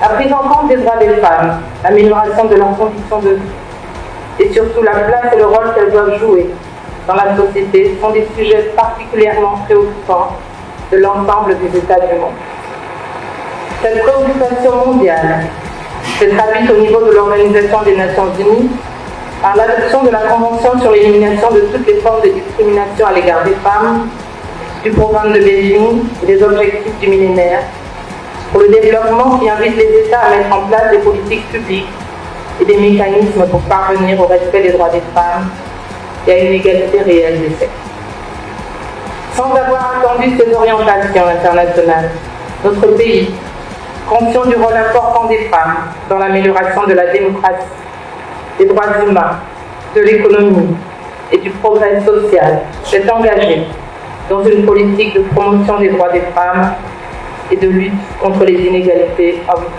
La prise en compte des droits des femmes, l'amélioration de leurs conditions de vie et surtout la place et le rôle qu'elles doivent jouer dans la société sont des sujets particulièrement préoccupants de l'ensemble des États du monde. Cette préoccupation mondiale s'est traduite au niveau de l'Organisation des Nations Unies par l'adoption de la Convention sur l'élimination de toutes les formes de discrimination à l'égard des femmes, du programme de Beijing et des objectifs du millénaire, pour le développement qui invite les États à mettre en place des politiques publiques et des mécanismes pour parvenir au respect des droits des femmes et à une égalité réelle des sexes. Sans avoir attendu ces orientations internationales, notre pays, conscient du rôle important des femmes dans l'amélioration de la démocratie, des droits humains, de l'économie et du progrès social, s'est engagé dans une politique de promotion des droits des femmes et de lutte contre les inégalités hommes-femmes.